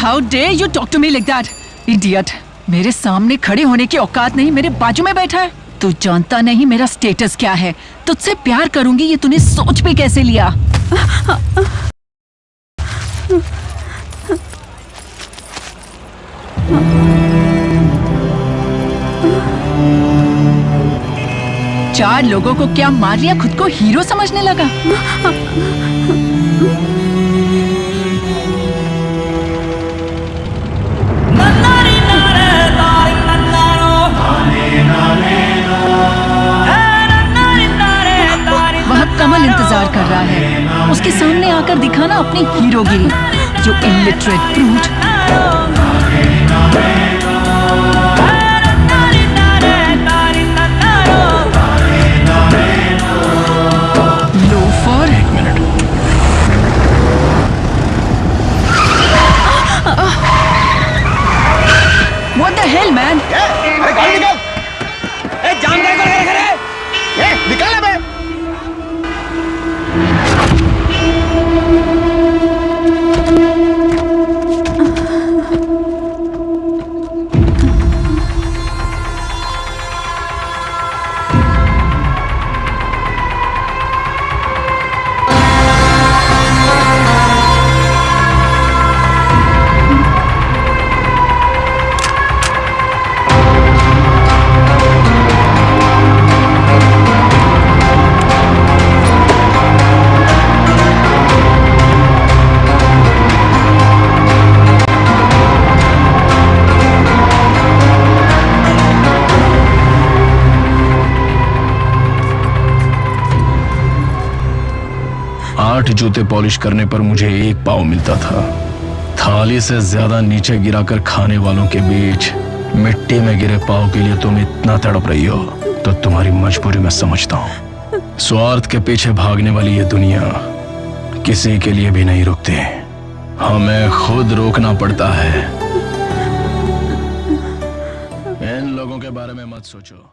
How do you talk to me like that idiot मेरे सामने खड़े होने की औकात नहीं, मेरे बाजू में बैठा है। तू जानता नहीं मेरा स्टेटस क्या है। तुझसे प्यार करूँगी, ये तूने सोच भी कैसे लिया? चार लोगों को क्या मार लिया? खुद को हीरो समझने लगा। कमल इंतज़ार कर रहा है। उसके सामने आकर दिखाना अपनी हीरोगिरी जो इलिटरेट फ्रूट लोफर एक मिनट आठ जूते पॉलिश करने पर मुझे एक पाव मिलता था। थाली से ज़्यादा नीचे गिराकर खाने वालों के बीच मिट्टी में गिरे पाव के लिए तुम इतना तड़प रही हो तो तुम्हारी मजबूरी मैं समझता हूँ। स्वार्थ के पीछे भागने वाली ये दुनिया किसी के लिए भी नहीं रुकती। हमें खुद रोकना पड़ता है। इन लोगों के बारे में मत सोचो।